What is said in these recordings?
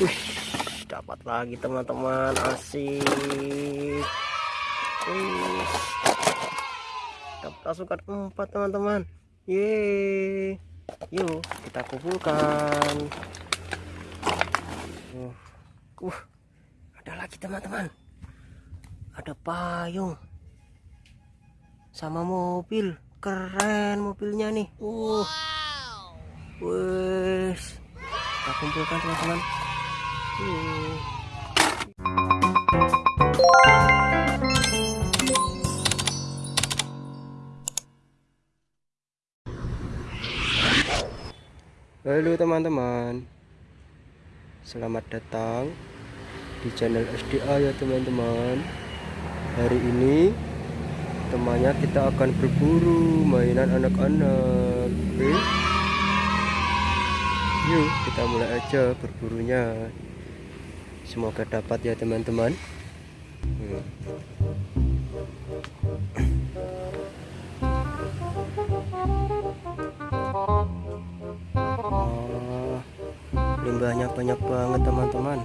Wih, dapat lagi teman-teman. Asik. Wih, dapat pasukan empat teman-teman. Yeay. Yuk kita kumpulkan. Uh, uh ada lagi teman-teman. Ada payung. Sama mobil. Keren mobilnya nih. Uh wes. Kita kumpulkan teman-teman. Halo teman-teman. Selamat datang Di channel SDA ya teman-teman. Hari ini Temannya kita akan berburu Mainan anak-anak. Oke. Yuk kita mulai aja berburunya Semoga dapat ya teman-teman. Hmm. limbahnya banyak banget teman-teman.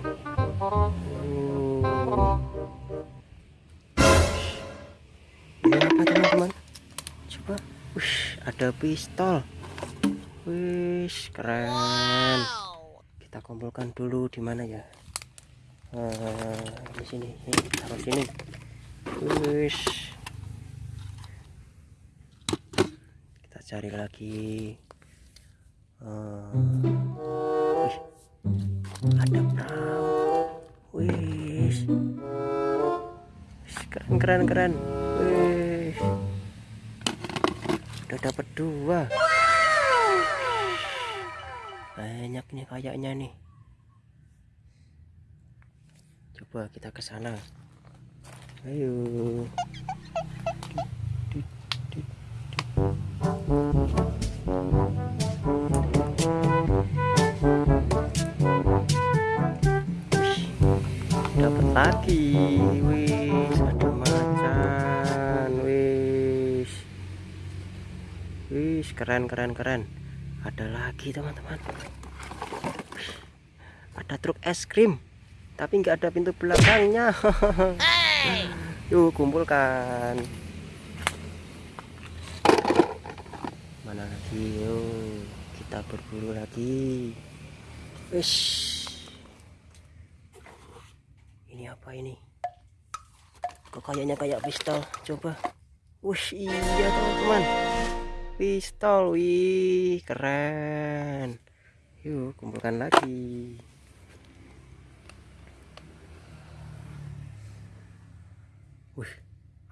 Ini apa teman-teman? Coba. Ush, ada pistol. Wih, keren. Kita kumpulkan dulu di mana ya uh, di sini. Ini taruh sini. Wih. kita cari lagi. Uh, ada perahu. Wih. Keren keren keren. Wih. Udah dapat dua. Banyak nih kayaknya nih coba kita ke sana. Ayo. Dapat lagi. Wis ada macan. Wis. Wis keren keren keren. Ada lagi teman-teman. Ada truk es krim tapi nggak ada pintu belakangnya. Yuk kumpulkan. Mana lagi? Yuk kita berburu lagi. Wis ini apa ini? Kok kayaknya kayak pistol? Coba. Wush iya teman-teman. Pistol wih keren. Yuk kumpulkan lagi Wih,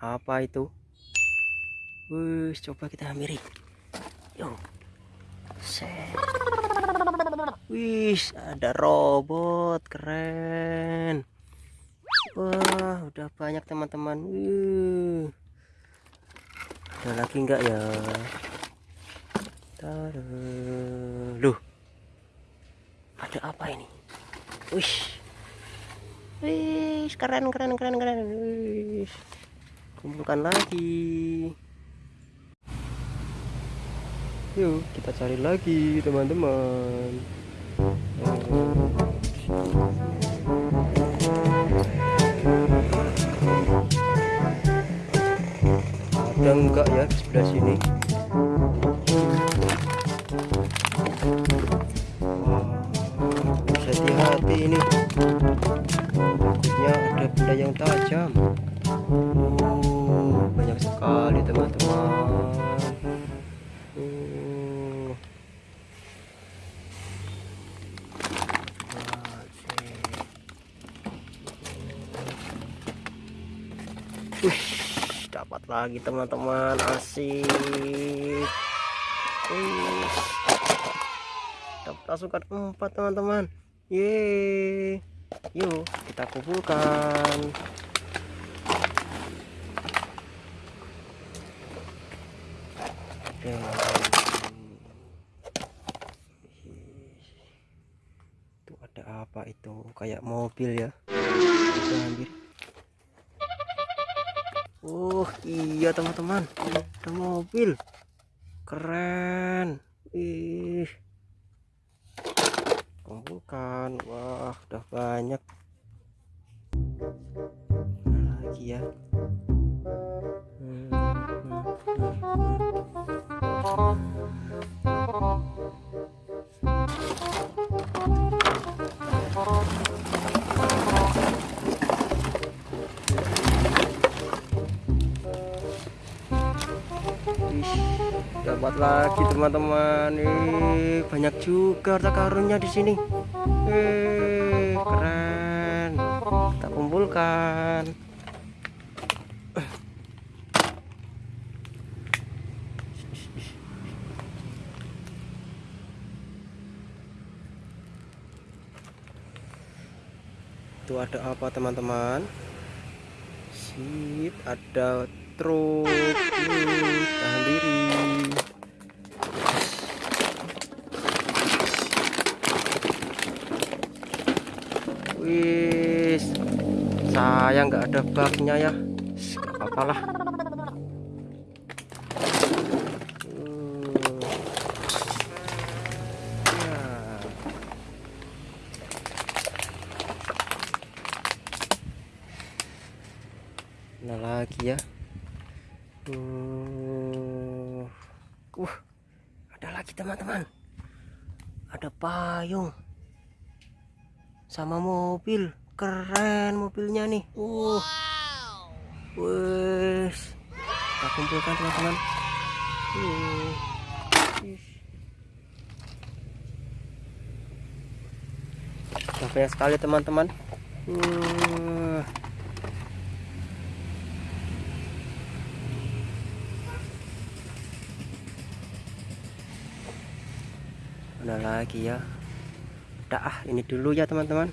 apa itu? Wih, coba kita hampiri. Yuk. Set. Wih, ada robot keren. Wah, udah banyak teman-teman. Uh. Ada lagi enggak ya? Taruh. Loh. Ada apa ini? Wih. Wih, keren keren keren keren. Wih. Kumpulkan lagi. Yuk, kita cari lagi, teman-teman. ada enggak ya di sebelah sini yang tajam. Oh, banyak sekali teman-teman. Wih dapat lagi teman-teman. Asik. Dapat pasukan empat teman-teman. Ye yuk kita kumpulkan. Oke. itu ada apa itu? Kayak mobil ya? Oh iya teman-teman. Ada mobil. Keren. Ih kumpulkan wah udah banyak. Lagi ya? Hmm, hmm, hmm, hmm. Dapat lagi teman-teman. Nih banyak juga harta karunnya di sini. Eh keren. Kita kumpulkan. Itu ada apa teman-teman? Sip ada truk Wih, tahan diri wis saya nggak ada baknya ya nggak apa-apa lah. Ya. Mana lagi ya Hmm. uh ada lagi teman-teman. Ada payung. Sama mobil. Keren mobilnya nih. Uh. Wes. Kita kumpulkan teman-teman. Uh. sekali teman-teman. Uh. Mana lagi ya. Udah ah ini dulu ya teman-teman